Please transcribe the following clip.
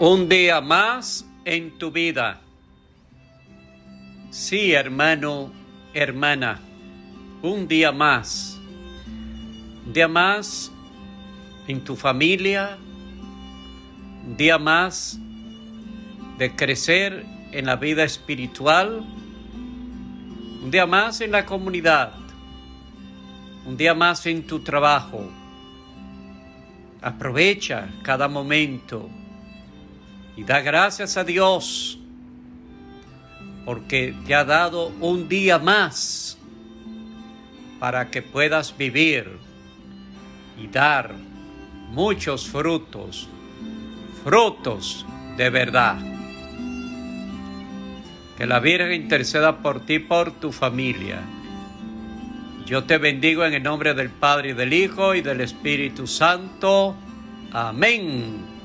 Un día más en tu vida. Sí, hermano, hermana, un día más. Un día más en tu familia. Un día más de crecer en la vida espiritual. Un día más en la comunidad. Un día más en tu trabajo. Aprovecha cada momento y da gracias a Dios porque te ha dado un día más para que puedas vivir y dar muchos frutos, frutos de verdad. Que la Virgen interceda por ti, por tu familia. Yo te bendigo en el nombre del Padre y del Hijo y del Espíritu Santo. Amén.